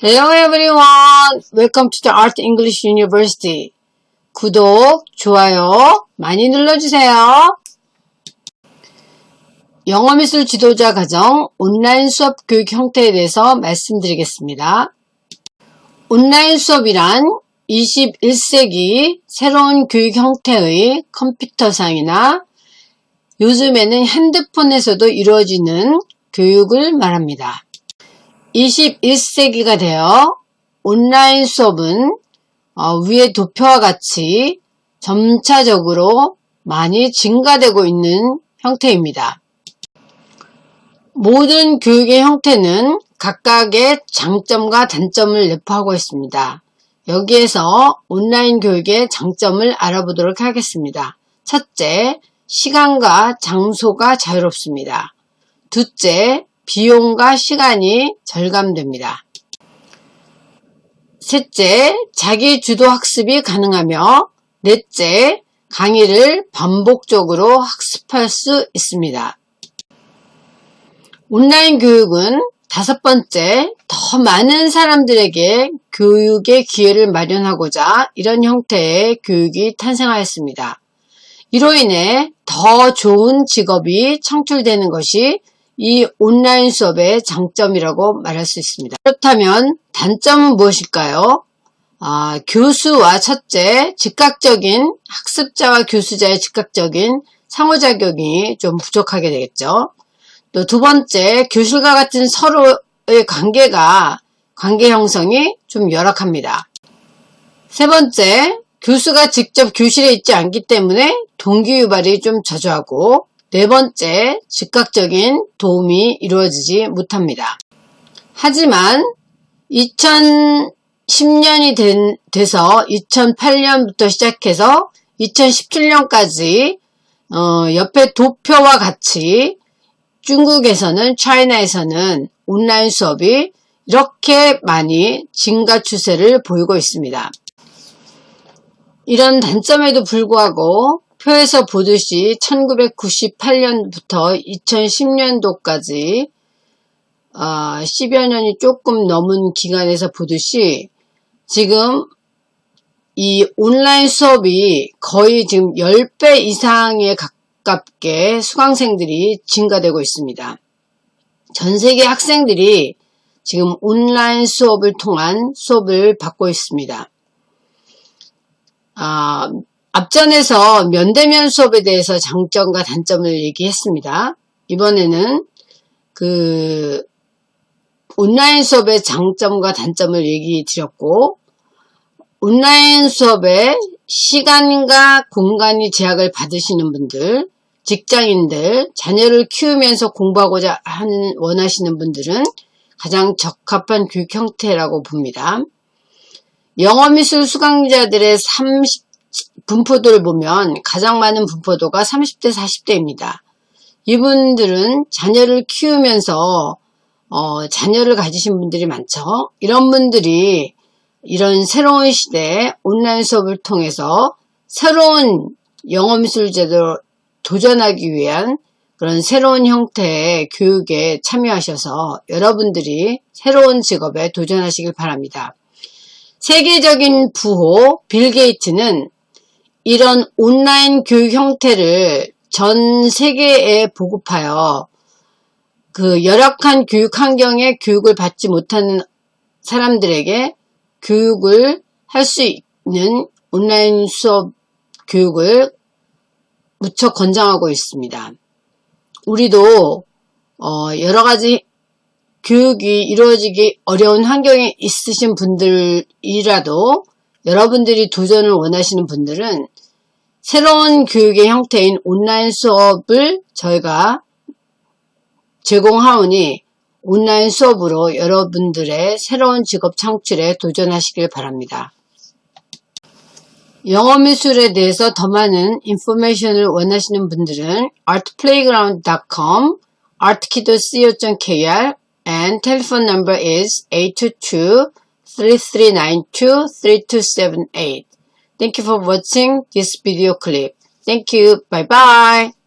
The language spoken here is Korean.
Hello everyone! Welcome to the Art English University. 구독, 좋아요 많이 눌러주세요. 영어미술 지도자 과정 온라인 수업 교육 형태에 대해서 말씀드리겠습니다. 온라인 수업이란 21세기 새로운 교육 형태의 컴퓨터상이나 요즘에는 핸드폰에서도 이루어지는 교육을 말합니다. 21세기가 되어 온라인 수업은 어, 위의 도표와 같이 점차적으로 많이 증가되고 있는 형태입니다. 모든 교육의 형태는 각각의 장점과 단점을 내포하고 있습니다. 여기에서 온라인 교육의 장점을 알아보도록 하겠습니다. 첫째, 시간과 장소가 자유롭습니다. 둘째, 비용과 시간이 절감됩니다. 셋째, 자기 주도 학습이 가능하며 넷째, 강의를 반복적으로 학습할 수 있습니다. 온라인 교육은 다섯 번째, 더 많은 사람들에게 교육의 기회를 마련하고자 이런 형태의 교육이 탄생하였습니다. 이로 인해 더 좋은 직업이 창출되는 것이 이 온라인 수업의 장점이라고 말할 수 있습니다. 그렇다면 단점은 무엇일까요? 아, 교수와 첫째, 즉각적인 학습자와 교수자의 즉각적인 상호작용이 좀 부족하게 되겠죠. 또 두 번째, 교실과 같은 서로의 관계가 관계 형성이 좀 열악합니다. 세 번째, 교수가 직접 교실에 있지 않기 때문에 동기 유발이 좀 저조하고 네 번째, 즉각적인 도움이 이루어지지 못합니다. 하지만 2010년이 된, 돼서 2008년부터 시작해서 2017년까지 어, 옆에 도표와 같이 중국에서는 차이나에서는 온라인 수업이 이렇게 많이 증가 추세를 보이고 있습니다. 이런 단점에도 불구하고 표에서 보듯이 1998년부터 2010년도까지 어, 10여 년이 조금 넘은 기간에서 보듯이 지금 이 온라인 수업이 거의 지금 10배 이상에 가깝게 수강생들이 증가되고 있습니다. 전 세계 학생들이 지금 온라인 수업을 통한 수업을 받고 있습니다. 아, 앞전에서 면대면 수업에 대해서 장점과 단점을 얘기했습니다. 이번에는 그 온라인 수업의 장점과 단점을 얘기 드렸고 온라인 수업에 시간과 공간이 제약을 받으시는 분들 직장인들 자녀를 키우면서 공부하고자 하는 원하시는 분들은 가장 적합한 교육 형태라고 봅니다. 영어미술 수강자들의 30 분포도를 보면 가장 많은 분포도가 30대 40대입니다. 이분들은 자녀를 키우면서 어, 자녀를 가지신 분들이 많죠. 이런 분들이 이런 새로운 시대에 온라인 수업을 통해서 새로운 영어미술 제도로 도전하기 위한 그런 새로운 형태의 교육에 참여하셔서 여러분들이 새로운 직업에 도전하시길 바랍니다. 세계적인 부호 빌 게이츠는 이런 온라인 교육 형태를 전 세계에 보급하여 그 열악한 교육 환경에 교육을 받지 못하는 사람들에게 교육을 할 수 있는 온라인 수업 교육을 무척 권장하고 있습니다. 우리도 어 여러 가지 교육이 이루어지기 어려운 환경에 있으신 분들이라도 여러분들이 도전을 원하시는 분들은 새로운 교육의 형태인 온라인 수업을 저희가 제공하오니 온라인 수업으로 여러분들의 새로운 직업 창출에 도전하시길 바랍니다. 영어 미술에 대해서 더 많은 인포메이션을 원하시는 분들은 artplayground.com, artkido.co.kr and telephone number is 822-3392-3278. Thank you for watching this video clip. Thank you. Bye bye.